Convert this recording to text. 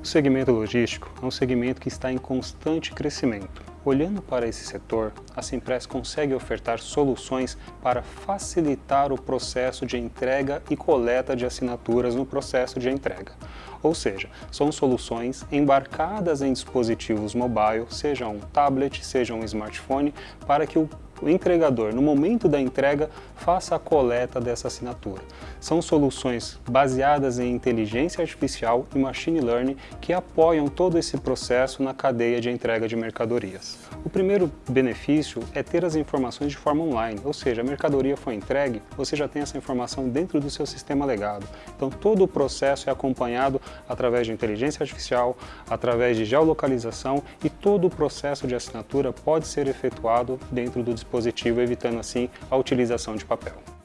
O segmento logístico é um segmento que está em constante crescimento. Olhando para esse setor, a Simpress consegue ofertar soluções para facilitar o processo de entrega e coleta de assinaturas no processo de entrega. Ou seja, são soluções embarcadas em dispositivos mobile, seja um tablet, seja um smartphone, para que o o entregador, no momento da entrega, faça a coleta dessa assinatura. São soluções baseadas em inteligência artificial e machine learning que apoiam todo esse processo na cadeia de entrega de mercadorias. O primeiro benefício é ter as informações de forma online, ou seja, a mercadoria foi entregue, você já tem essa informação dentro do seu sistema legado. Então todo o processo é acompanhado através de inteligência artificial, através de geolocalização e todo o processo de assinatura pode ser efetuado dentro do dispositivo, evitando assim a utilização de papel.